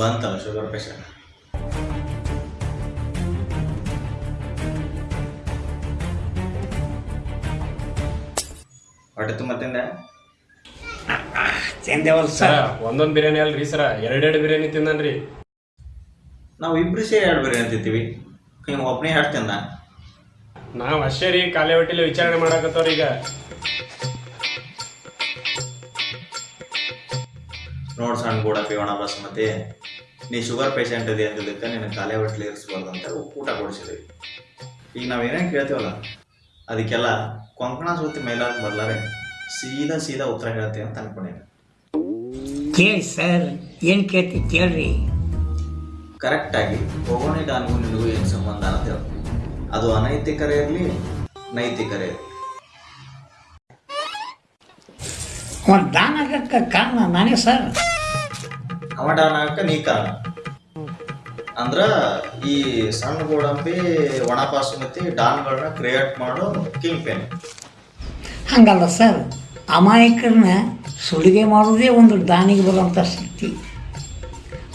ಬಂತಲ್ಲ sugar patient ಹೊಟ್ಟೆ ತುಂಬ ತಿಂದೆ? ತಿಂದೇವಲ್ ಸರ. ಒಂದೊಂದ್ ಬಿರಿಯಾನಿ ಅಲ್ರಿ ಸರ ಎರಡೆರಡು ಬಿರಿಯಾನಿ ತಿಂದನ್ರಿ. ನಾವು ಇಬ್ರು ಸೇರಿ ಎರಡು ಬಿರಿಯಾನಿ ತಿಂತೀವಿ. ನೀವು ಒಬ್ಬನೇ ಎರಡು ತಿಂದ? ನಾವು ಅಷ್ಟೇ ರೀ ಕಾಲೇ ಹೊಟ್ಟೆಲಿ ವಿಚಾರಣೆ ಮಾಡಕತ್ತವ್ರಿ ಈಗ. ನೋಡ್ ಸಣ್ಣ ಕೂಡ ಒಣ ಬಸ್ಮತಿ. ನೀ ಶುಗರ್ ಪೇಷಂಟ್ ಇದೆ ಅಂದಿದ್ದಕ್ಕೆ ನಿನ್ನ ಕಾಲೇ ಹೊಟ್ಟಲಿ ಇರಿಸ್ಬಾರ್ದು ಅಂತ ಊಟ ಕೊಡಿಸಿದ್ವಿ. ಈಗ ನಾವು ಏನೇನು ಕೇಳ್ತೀವಲ್ಲ ಅದಕ್ಕೆಲ್ಲ ಕೊಂಕಣ ಸೂತಿ ಮೈಲಾಗಿ ಬರ್ಲಾರೆ ಸೀದಾ ಸೀದಾ ಉತ್ತರ ಹೇಳ್ತೀವಿ ಅಂತ ಅನ್ಕೊಂಡೇನೆ. ಕೇಳಿ ಸರ್ ಏನು ಕೇಳ್ತಿ ಕೇಳ್ರಿ. ಕರೆಕ್ಟಾಗಿ ಹೋಗೋಣಿ ಡಾನ್ಗೂ ನಿನಗೂ ಏನು ಸಂಬಂಧ ಅಂತ ಹೇಳು. ಅದು ಅನೈತಿಕರೇ ಇರಲಿ ನೈತಿಕರೇ ಇರಲಿ. ಒಂದು ದಾನ ಆಗಕ್ಕೆ ಕಾರಣ ನಾನೇ ಸರ್. ಅವ ಡಾನ್ ಆಗಕ್ಕೆ ನೀ ಕಾರಣ. ಅಂದ್ರ ಈ ಸಣ್ಣ ಗೋಡಂಬಿ ಒಣ ಬಾಸುಮತಿ ಡಾನ್ಗಳನ್ನ ಕ್ರಿಯೇಟ್ ಮಾಡೋ ಕಿಂಗ್ ಪೇನ್. ಹಂಗಲ್ಲ ಸರ್ ಅಮಾಯಕರನ್ನ ಸುಲಿಗೆ ಮಾಡೋದೇ ಒಂದು ದಾನಿಗೆ ಬರುವಂಥ ಶಕ್ತಿ.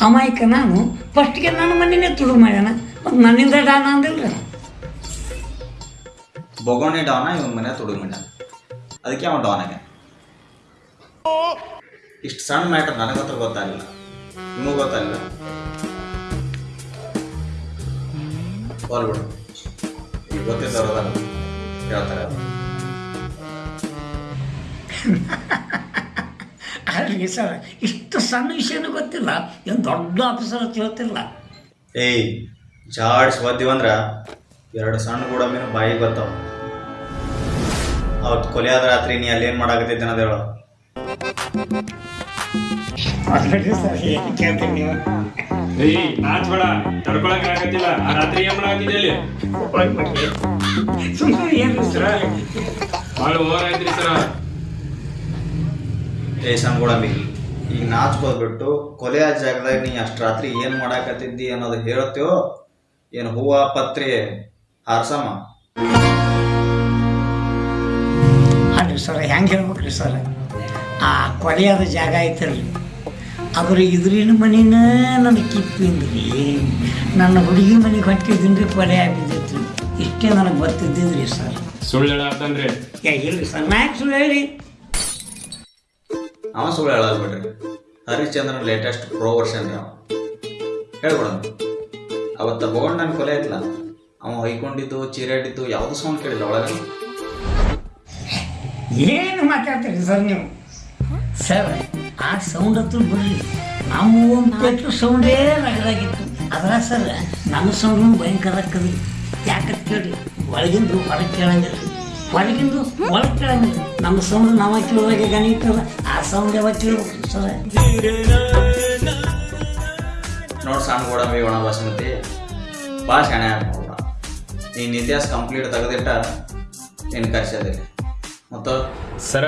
ಅಮಾಯಕ ನಾನು ಫಸ್ಟ್ಗೆ ನನ್ನ ಮನೆಯೇ ತುಡು ಮಾಡ್ಯಾನ ಮತ್ತು ನನ್ನಿಂದ ಡಾನ ಅಂದಿಲ್ಲ. ಬೊಗೋಣಿ ಡಾನ ಇವನ ಮನೆ ತುಡುಗಿಂಡ ಅದಕ್ಕೆ ಅವ ಡಾನ್ ಆಗ್ಯಾನ. ಇಷ್ಟು ಸಣ್ಣ ಮ್ಯಾಟರ್ ನನಗಂತೂ ಗೊತ್ತಾಗಲಿಲ್ಲ. ನಿಮಗೂ ಕಾಲ್ ಬಿಡು. ಈಗ ಗೊತ್ತಿದ್ದವ್ರದಲ್ಲ ಹೇಳ್ತಾರೆ. ಅಲ್ರಿ ಸರ್ ಇಷ್ಟು ಸಣ್ಣ ವಿಷಯನೂ ಗೊತ್ತಿಲ್ಲ. ಏನು ದೊಡ್ಡ ಆಫೀಸರ್ ಅಂತ ಹೇಳ್ತಿಲ್ಲ ಏಯ್ ಜಾಡ್ಸ್ ಒದ್ದಿವಂದ್ರ ಎರಡು ಸಣ್ಣ ಗೋಡಂಬಿನ ಬಾಯಿಗೆ ಬರ್ತಾವ. ಅವತ್ತು ಕೊಲೆ ಆದ ರಾತ್ರಿ ನೀ ಅಲ್ಲಿ ಏನು ಮಾಡಾಕತ್ತಿದ್ದೆ ಅನ್ನೋದು ಹೇಳು. ಏಯ್ ನಾಚ್ ಬೇಡ ಆ ಏ ಈಗ ಕೊಲೆ ಕೊಲೆಯ ಜಾಗದಾಗ ನೀ ಅಷ್ಟು ರಾತ್ರಿ ಏನ್ ಮಾಡಾಕತ್ತಿದ್ದಿ ಅನ್ನೋದು ಹೇಳ್ತೇವೋ ಏನು ಹೂವ, ಪತ್ರಿ ಹಾರ್ಸಮ್ಮ ಅಲ್ರಿ ಸರ್ ಹೆಂಗೆ ಹೇಳ್ಬೇಕ್ರಿ ಸರ್? ಆ ಕೊಲೆಯಾದ ಜಾಗ ಐತಲ್ರಿ. ಅದ್ರ ಇದ್ರಿನ ಮನಿನ ನನ್ನ ಕಿಪ್ಪಿಂದ್ರಿ ನನ್ನ ಹುಡುಗಿ ಮನೆಗೆ ಹೊಟ್ಟಿದ್ದೀನಿ ರೀ ಕೊಲೆ ಆಗಿದ್ದೈತ್ರಿ. ಇಷ್ಟೇ ನನಗೆ ಗೊತ್ತಿದ್ದಿದ್ರಿ ಸರ್. ಸುಳ್ಳು ಏ ಇಲ್ರಿ ಸರ್ ನಾ ಸುಳ್ಳು ಹೇಳಿ. ಅವ ಸುಳ್ಳು ಹೇಳಲ್ಲ ಬಿಡ್ರಿ. ಹರಿಶ್ಚಂದ್ರನ್ ಲೇಟೆಸ್ಟ್ ಪ್ರೋ ವರ್ಷನ್ ರೀ ಅವ. ಹೇಳ್ಬಿಡ ಅವತ್ತ ನನ್ನ ಕೊಲೆ ಆಯ್ತಲ್ಲ ಅವ ಹೊಯ್ಕೊಂಡಿದ್ದು ಚೀರಾಡಿದ್ದು ಯಾವುದು ಸೌಂಡ್ ಕೇಳಿಲ್ಲ ಒಳಗೆ ಏನು ಮಾತಾಡ್ತೀರಿ ಸರ್ ನೀವು? ಸರ್ ಆ ಸೌಂಡ್ ಹತ್ರ ಬರಲಿ. ನಮ್ಮ ಒಂದು ಪೆಟ್ರೋ ಸೌಂಡೇ ರಗದಾಗಿತ್ತು ಅದ್ರ ಸರ್ ನಮ್ಮ ಸೌಂಡ್ ಭಯಂಕರ ಆಗ್ತದೆ ಯಾಕಂತ ಕೇಳಿ ಒಳಗಿಂದು ಹೊರಗೆ ಕೇಳಂಗಿಲ್ಲ. ಹೊರಗಿಂದು ಒಳಗೆ ಕೇಳಂಗಿಲ್ಲ. ನಮ್ಮ ಸೌಂಡ್ ನಾವ ಕೇಳುವಾಗ ಗಣಿತಲ್ಲ ಆ ಸೌಂಡ್ ಯಾವಾಗ ಕೇಳಬೇಕು ಸರ್? ನೋಡಿ ಸಣ್ಣ ಗೋಡಂಬಿ ಒಣ ಬಾಸ್ಮತಿ. ಭಾಳ ಶಾಣೆ ನೋಡ ನೀನು ಇತಿಹಾಸ ಕಂಪ್ಲೀಟ್ ತೆಗೆದಿಟ್ಟ ನೀನು ಕರ್ಸೋದಿಲ್ಲ. ಮತ್ತು? ಸರ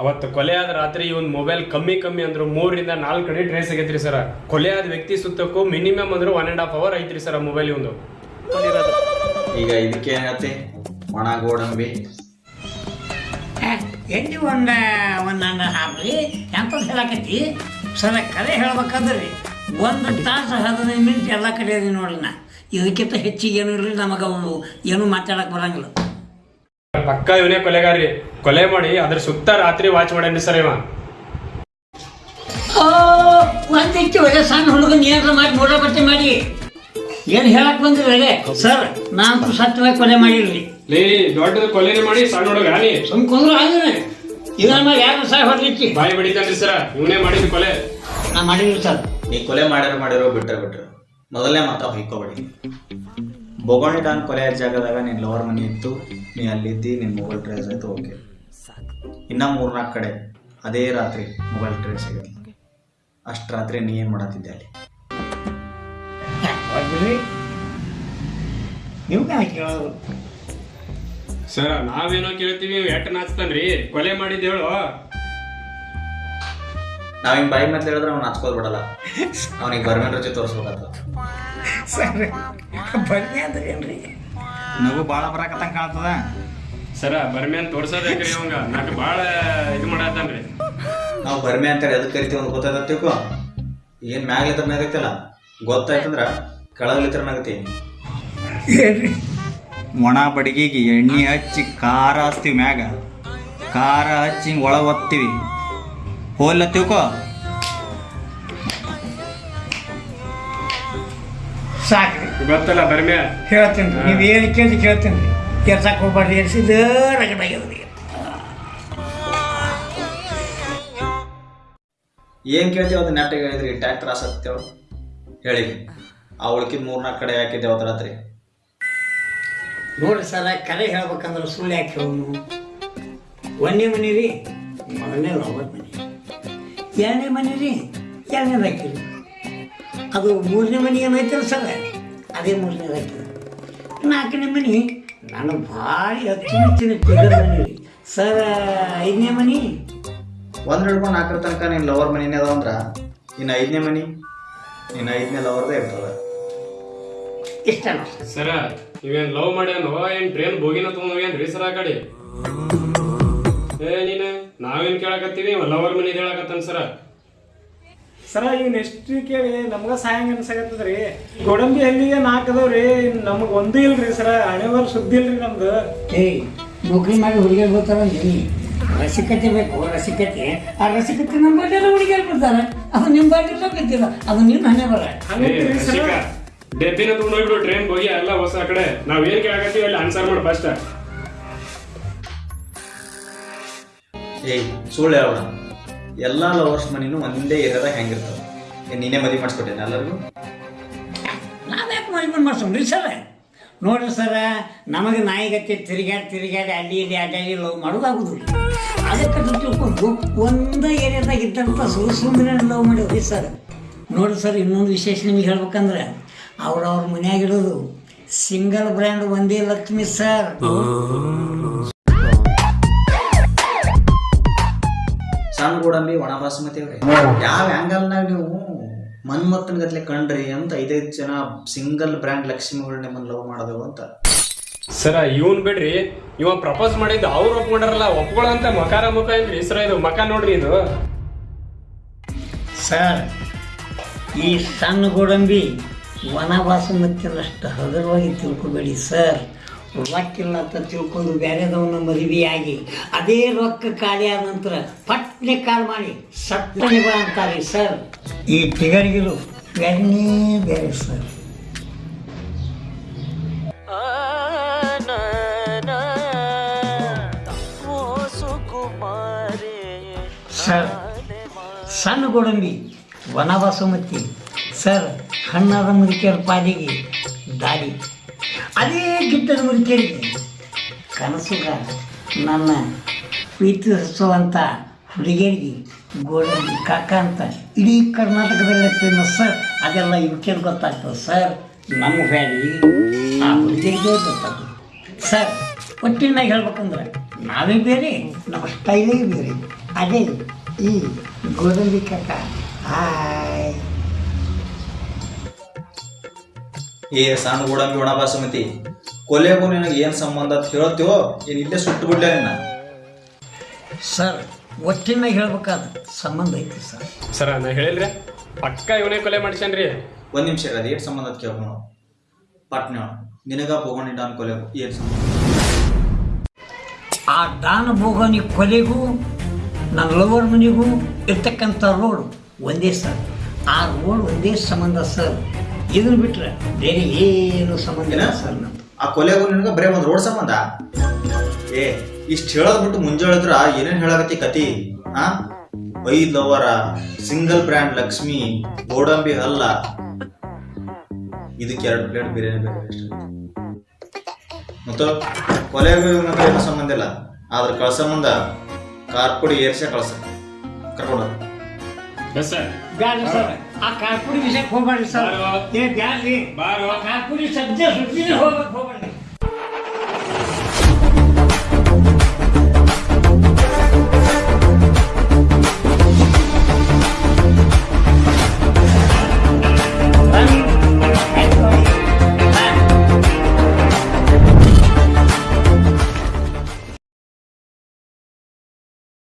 ಅವತ್ತು ಕೊಲೆ ಆದ ರಾತ್ರಿ ಇವನ್ ಮೊಬೈಲ್ ಕಮ್ಮಿ ಕಮ್ಮಿ ಅಂದ್ರು ಮೂರಿಂದ ನಾಲ್ಕು ಕಡೆ ಟ್ರೇಸ್ ಆಗೈತ್ರಿ ಸರ್ ಕೊಲೆ ಆದ ವ್ಯಕ್ತಿ ಸುತ್ತಕ್ಕೂ ಮಿನಿಮಮ್ ಅಂದ್ರೆ ಒನ್ ಅಂಡ್ ಹಾಫ್ ಅವರ್ ಐತ್ರಿ ಸರ್ ಮೊಬೈಲ್ ಇವಂದು ಈಗ ಇದಕ್ಕೆ ಏನು ಹೇಳ್ತಿ ಒಣ ಗೋಡಂಬಿ. ಎಲ್ಲಿ ಒಂದು ಒಂದು ಹಾಕ್ರಿ ಎಂತ ಹೇಳಕತ್ತಿ? ಸರ ಕರೆ ಹೇಳ್ಬೇಕಾದ್ರೆ. ಒಂದು ತಾಸು ಹದಿನೈದು ಮಿನಿಟ್ ಎಲ್ಲ ಕಡೆ ಅದೀನಿ ನೋಡ್ರಿ ನಾ. ಇದಕ್ಕಿಂತ ಹೆಚ್ಚಿಗೆ ಏನು ಇರಲಿ ನಮಗೆ ಅವನು. ಏನು ಮಾತಾಡಕ್ಕೆ ಬರಂಗಿಲ್ಲ. ಪಕ್ಕ ಇವನೇ ಕೊಲೆಗಾರಿ ಕೊಲೆ ಮಾಡಿ ಅದ್ರ ಸುತ್ತ ರಾತ್ರಿ ವಾಚ್ ಮಾಡ್ಯಾನ್ರಿ ಸರ್ ಇವ? ಓ ಒಂದಿಷ್ಟು ಒಳ್ಳೆ ಸಣ್ಣ ಹುಡುಗನ್ ಏನಾರ ಮಾಡಿ ಮೂಡ ಬಟ್ಟೆ ಮಾಡಿ. ಏನು ಹೇಳಕ್ ಬಂದಿರಲ್ಲ ಸರ್ ನಾನು ಸತ್ಯವಾಗಿ ಕೊಲೆ ಮಾಡಿರ್ಲಿ. ಲೇ ದೊಡ್ಡದು ಕೊಲೆನೇ ಮಾಡಿ ಸಣ್ಣ ಹುಡುಗ ನೀ ಸುಮ್ ಕುಂದ್ರು ಆಗಿದ್ರೆ ಇದನ್ನ ಮೇಲೆ ಯಾರು ಸಹ ಹೊರಲಿಕ್ಕಿ ಬಾಯಿ ಬಡಿತಾನ್ರಿ ಸರ್ ಇವನೇ ಮಾಡಿದ್ರು ಕೊಲೆ. ನಾ ಮಾಡಿದ್ರು ಸರ್. ನೀ ಕೊಲೆ ಮಾಡ್ಯಾರ ಮಾಡಿರೋ ಬಿಟ್ಟರೆ ಬಿಟ್ರು. ಮೊದಲನೇ ಮಾತಾ ಹೊಯ್ಕೋಬೇಡಿ ಬೊಗೋಣಿ ಡಾನ್ ಕೊಲೆ ಜಾಗದಾಗ ನಿನ್ನ ಲವರ್ ಮನಿ ಇತ್ತು ನೀ ಅಲ್ಲಿದ್ದಿ ನಿನ್ನ ಮೊಬೈಲ್ ಟ್ರೇಸ್ ಆಯ್ತು ಓಕೆ ಇನ್ನ ಮೂರ್ನಾಲ್ಕು ಕಡೆ ಅದೇ ರಾತ್ರಿ ಮೊಬೈಲ್ ಟ್ರೇಸ್ ಸಿಗೋದು ಅಷ್ಟು ರಾತ್ರಿ ನೀ ಏನು ಮಾಡತ್ತಿದ್ದೆ ಅಲ್ಲಿ? ಸರ್ ನೀವು ಕೇಳೋದು? ಸರ ನಾವೇನೋ ಕೇಳ್ತೀವಿ ಎಟ್ ನಾಚ್ತಾನ್ರಿ ಕೊಲೆ ಮಾಡಿದ್ದು ಹೇಳು. ನಾವ್ ಹಿಂಗ್ ಬಾಯಿ ಮತ್ತೆ ಹೇಳಿದ್ರೆ ಅವ್ನು ಹಚ್ಕೋದ್ ಬಿಡಲ್ಲ. ಅವನಿಗೆ ಬರ್ಮೇನ್ ರುಚಿ ತೋರಿಸ್ಬೇಕಾಗ್ತದ ಸರ್ ಬನ್ನಿ ಅಂದ್ರೆ ಏನ್ರಿ? ನಗು ಭಾಳ ಬರಾಕತ್ತಂಗೆ ಕಾಣ್ತದ. ಸರ ಬರ್ಮಿ ಅಂತ ತೋರ್ಸೋದೇಕ್ರಿ ಅವಂಗ? ನಾಕ್ ಬಾಳ ಇದು ಮಾಡತ್ತಾನ್ರಿ ನಾವು ಬರ್ಮೆ ಅಂತಾರೆ ಎದಕ್ಕೆ ಕರಿತೀವಿ ಅಂತ ಗೊತ್ತಾಗತ್ತೀಕು? ತಿಳ್ಕೊ ಏನು ಮ್ಯಾಗ್ಲಿತ್ರ ಮ್ಯಾಗತ್ತಲ್ಲ ಗೊತ್ತಾಯ್ತಂದ್ರ ಕೆಳಗ್ಲಿತ್ರ ಮ್ಯಾಗತಿ ಒಣ ಬಡಗಿಗೆ ಎಣ್ಣೆ ಹಚ್ಚಿ ಖಾರ ಹಚ್ತೀವಿ ಮ್ಯಾಗ. ಖಾರ ಹಚ್ಚಿ ಹಿಂಗೆ ಒಳಗೆ ಒತ್ತೀವಿ. ಹೋಲ್ಲ ತಿಳ್ಕೊ. ಸಾಕ್ರಿ. ಗೊತ್ತಲ್ಲ ಬರ್ಮ್ಯಾ ಹೇಳ್ತೀನಿ ರೀ. ನೀವು ಏನು ಕೇಳಿ ಕೇಳ್ತೀನಿ ರೀ. ಕೆಲ್ಸಕ್ಕೆ ಹೋಗ್ಬಾರ್ದು ಎಲ್ಸಿದ ಏನ್ ಏನು ಕೇಳ್ತೀವಿ ಅದು ನೆಟ್ಟಿಗೆ ಹೇಳಿದ್ರಿ ಟ್ಯಾಕ್ಟರ್ ಆಸಕ್ತಿ ಹೇಳಿ. ಆ ಉಳ್ಕಿದ ಮೂರ್ನಾಲ್ಕು ಕಡೆ ಹಾಕಿದ್ದೆ ಅವತ್ತು ರಾತ್ರಿ ನೋಡ್ರಿ ಸರ ಕರೆ ಹೇಳ್ಬೇಕಂದ್ರೆ ಸುಳ್ಳು ಯಾಕೆ ಹೇಳೋನು ಒಂದನೇ ಮನೆ ರೀ ಮೊದಲನೇ ರಾಬರ್ಟ್ ಮನೆ. ಎರಡನೇ ಮನೆ ರೀ ಎರಡನೇ ಹಾಕಿರಿ ಅದು ಮೂರನೇ ಮನೆ ಏನೈತಲ್ಲ ಸರ್? ಅದೇ ಮೂರನೇ ಹಾಕಿರಿ ನಾಲ್ಕನೇ ಮನೆ ನಾನು ಭಾರಿ ಅಚ್ಚುಮೆಚ್ಚಿನ ಮನೆ ಸರ್ ಐದನೇ ಮನಿ? ಒಂದು ಹಿಡ್ಕೊಂಡು ನಾಲ್ಕರ ತನಕ ನಿನ್ನ ಲವರ್ ಮನಿನೇ ಅದಾವ ಅಂದ್ರ ಇನ್ನು ಐದನೇ ಮನಿ? ನಿನ್ನ ಐದನೇ ಲವರ್ದೇ ಇರ್ತದ. ಇಷ್ಟ ನೋಡಿ ಸರ ನೀವೇನ್ ಲವ್ ಮಾಡ್ಯಾನೋ? ಏನ್ ಟ್ರೈನ್ ಬೋಗಿನ ತೊಗೊಂಡೋಗ್ಯಾನ್ರಿ ಸರ ಆ ಕಡೆ? ಏ ನೀನ ನಾವೇನ್ ಕೇಳಕತ್ತೀವಿ? ಲವರ್ ಮನಿ ಹೇಳಕತ್ತಾನ ಸರ. ಸರ ಈಗ ನೆಕ್ಸ್ಟ್ ಕೇಳಿ ನಮ್ಗ ಸಾಯಂಗ ಅನ್ಸಾಕತ್ತದ್ರಿ. ಗೋಡಂಬಿ ಹಳ್ಳಿಗೆ ನಾಲ್ಕು ಅದಾವ್ರಿ ನಮ್ಗ ಒಂದು ಇಲ್ರಿ ಸರ ಹಣೆಬರ್ ಸುದ್ದಿ ಇಲ್ರಿ ನಮ್ದು. ಏಯ್ ನೌಕರಿ ಮಾಡಿ ಹುಡುಗಿಯರು ಬರ್ತಾರ ನೀ ರಸಿಕತೆ ಬೇಕು ರಸಿಕತೆ. ಆ ರಸಿಕತೆ ನಮ್ಮ ಬಾಟೆಲ್ಲ ಹುಡುಗಿಯರ್ ಬರ್ತಾರೆ ಅದು ನಿಮ್ಮ ಬಾಟೆಲ್ಲ ಗೊತ್ತಿಲ್ಲ ಅದು ನಿಮ್ಮ ಹಣೆ ಬರ ಹಂಗಂತೀರಿ ಸರ. ಡೆಬ್ಬಿನ ತೊಗೊಂಡೋಗ್ಬಿಡು ಟ್ರೈನ್ ಹೋಗಿ ಎಲ್ಲ ಹೊಸ ಆ ಕಡೆ. ನಾವ್ ಏನ್ ಕೇಳಕತ್ತೀವಿ ಅಲ್ಲಿ ಆನ್ಸರ್ ಮಾಡಿ ಫಸ್ಟ್ ಏಯ್ ಸುಳ್ಳು ಹೇಳೋಣ. ಎಲ್ಲ ಲವರ್ಸ್ ಮನಿನೂ ಒಂದೇ ಏರಿಯಾದಾಗ ಹೆಂಗಿರ್ತಾವ? ನೀನೆ ನೀನೇ ಮದುವೆ ಮಾಡಿಸ್ಕೊಟ್ಟೇನೆ ಎಲ್ಲರಿಗೂ? ನಾವ್ಯಾಕೆ ಮಾಡಿ ಮಾಡಿಸ್ಕೊಂಡ್ರಿ ಸರ? ನೋಡ್ರಿ ಸರ ನಮಗೆ ನಾಯಿಗತ್ತೆ ತಿರುಗಾಡಿ ತಿರುಗಾಡಿ ಅಲ್ಲಿ ಇಲ್ಲಿ ಅಡ್ಡಾಡಿ ಲವ್ ಮಾಡೋದಾಗುದು ಅದಕ್ಕೆ ಅದು ತಿಳ್ಕೊಂಡು ಒಂದೇ ಏರಿಯಾದಾಗ ಇದ್ದಂಥ ಸುಂದರ ಲವ್ ಮಾಡಿದ್ರಿ ಸರ್. ನೋಡ್ರಿ ಸರ್ ಇನ್ನೊಂದು ವಿಶೇಷ ನಿಮಗೆ ಹೇಳ್ಬೇಕಂದ್ರೆ ಅವ್ರವ್ರ ಮನ್ಯಾಗಿಡೋದು ಸಿಂಗಲ್ ಬ್ರ್ಯಾಂಡ್ ಒಂದೇ ಲಕ್ಷ್ಮಿ ಸರ್. ಸಣ್ಣ ಗೋಡಂಬಿ ಒಣ ಬಾಸುಮತಿ ಅವ್ರಿ ಯಾವ ಆ್ಯಂಗಲ್ನಾಗ ನೀವು ಮನ್ಮತ್ತನ ಗತ್ಲೆ ಕಂಡ್ರಿ ಅಂತ ಐದೈದು ಜನ ಸಿಂಗಲ್ ಬ್ರ್ಯಾಂಡ್ ಲಕ್ಷ್ಮಿಗಳು ನಿಮ್ಮನ್ನ ಲವ್ ಮಾಡೋದು ಅಂತ. ಸರ ಇವನ್ ಬಿಡ್ರಿ ಇವ ಪ್ರಪೋಸ್ ಮಾಡಿದ್ದು ಅವ್ರು ಒಪ್ಕೊಂಡಾರಲ್ಲ ಒಪ್ಕೊಳ್ಳೋಂತ ಮಕಾರ ಮುಖ ಏನ್ರಿ ಸರ ಇದು ಮಕ ನೋಡ್ರಿ ಇದು. ಸರ್ ಈ ಸಣ್ಣ ಗೋಡಂಬಿ ವನವಾಸ ಅನ್ನಷ್ಟು ಹಗುರವಾಗಿ ತಿಳ್ಕೊಬೇಡಿ ಸರ್. ರೊಕ್ಕಿಲ್ಲ ಅಂತ ತಿಳ್ಕೊಂಡು ಬೇರೆದವನ್ನ ಮದುವೆಯಾಗಿ ಅದೇ ರೊಕ್ಕ ಖಾಲಿ ಆದ ನಂತರ ಪಟ್ನೆ ಕಾಲ್ ಮಾಡಿ ಸತ್ತನೆ ಬಾ ಅಂತಾರೆ ಸರ್ ಈ ಟಿಗರ್ಗಿರು ಬೇರೆನೇ ಬೇರೆ ಸರ್. ಸರ್ ಸಣ್ಣ ಗೋಡಂಬಿ ವನವಾಸುಮತಿ ಸರ್ ಹಣ್ಣಾದ ಮುದುಕಿಯರ ಪಾಲಿಗೆ ದಾರಿ. ಅದೇ ಗಿಟ್ಟನ ಮುರಿ ಕೇಳಿದೆ ಕನಸುಗ, ನನ್ನ ಪ್ರೀತಿಸುವಂಥ ಹುಡುಗಿಯರಿಗೆ ಗೋಡಂಬಿ ಕಾಕ ಅಂತ ಇಡೀ ಕರ್ನಾಟಕದಲ್ಲಿ ಫೇಮಸ್ ಸರ್ ಅದೆಲ್ಲ ಇವಕ್ಕೆ ಗೊತ್ತಾಗ್ತದೆ ಸರ್ ನಮ್ಮ ವ್ಯಾಲಿ ಆ ಹುಡುಗಿಯರಿಗೆ ಗೊತ್ತಾಗ್ತದೆ. ಸರ್ ಒಟ್ಟಿನಾಗ ಹೇಳ್ಬೇಕಂದ್ರೆ ನಾವೇ ಬೇರೆ, ನಮ್ಮ ಸ್ಟೈಲೇ ಬೇರೆ. ಅದೇ ಈ ಗೋಡಂಬಿ ಕಾಕ ಹಾಯ್ ಏ ಸಣ್ಣ ಗೋಡಂಬಿ ಒಣ ಬಾಸುಮತಿ ಕೊಲೆಗೂ ನಿನಗೆ ಏನು ಸಂಬಂಧ ಅಂತ ಹೇಳ್ತೀವೋ? ಏನು ಇಲ್ಲೇ ಸುಟ್ಟು ಬಿಡ್ಲೆ ನಿನ್ನ? ಸರ್ ಒಟ್ಟಿನಾಗ ಹೇಳ್ಬೇಕಾದ ಸಂಬಂಧ ಐತಿ ಸರ್. ಸರ ನಾ ಹೇಳಿಲ್ರಿ. ಪಕ್ಕ ಇವನೇ ಕೊಲೆ ಮಾಡ್ಸ್ಯಾನ್ರಿ. ಒಂದು ನಿಮಿಷ ಇರೋದು ಏನು ಸಂಬಂಧ ಅಂತ ಕೇಳ್ಕೊಂಡು ಪಟ್ನ ನಿನಗ ಬೋಗೊಂಡಿದ್ದ ಅನ್ ಕೊಲೆಗೂ ಏನು ಸಂಬಂಧ? ಆ ಡಾನ್ ಭೋಗನಿ ಕೊಲೆಗೂ ನನ್ನ ಲವರ್ ಮನೆಗೂ ಇರ್ತಕ್ಕಂಥ ರೋಡ್ ಒಂದೇ ಸರ್. ಆ ರೋಡ್ ಒಂದೇ ಸಂಬಂಧ ಸರ್. ಇದನ್ನು ಬಿಟ್ರೆ ಬೇರೆ ಏನು ಸಂಬಂಧ ಇಲ್ಲ ಸರ್ ನಮ್ದು. ಆ ಕೊಲೆಗೂ ನಿನಗ ಬರೇ ಒಂದು ರೋಡ್ ಸಂಬಂಧ? ಏ ಇಷ್ಟು ಹೇಳೋದ್ ಬಿಟ್ಟು ಮುಂಜಾಳಿದ್ರ ಏನೇನ್ ಹೇಳಕತ್ತಿ ಕತಿ? ಆ? ಐದ್ ಲವರ ಸಿಂಗಲ್ ಬ್ರ್ಯಾಂಡ್ ಲಕ್ಷ್ಮಿ ಗೋಡಂಬಿ ಹಲ್ಲ. ಇದಕ್ಕೆ ಎರಡು ಪ್ಲೇಟ್ ಬಿರಿಯಾನಿ ಬೇಕು ಅಷ್ಟೇ. ಮತ್ತು ಕೊಲೆಗೂ ಏನು ಸಂಬಂಧ ಇಲ್ಲ. ಆದ್ರೆ ಕಳ್ಸ ಮುಂದ ಕಾರ್ ಪುಡಿ ಏರ್ಸೆ ಕಳ್ಸ. ಕರ್ಕೊಂಡು ಸರ್ ಬ್ಯಾಡ್ರಿ ಸರ್ ಆ ಕಾರ್ಪುಡಿ ವಿಷಯಕ್ಕೆ ಹೋಗ್ಬೇಡ್ರಿ ಸರ್ ಬಾರೋ. ಏ ಬ್ಯಾಡ್ರಿ ಬಾರೋ. ಆ ಕಾರ್ಪುಡಿ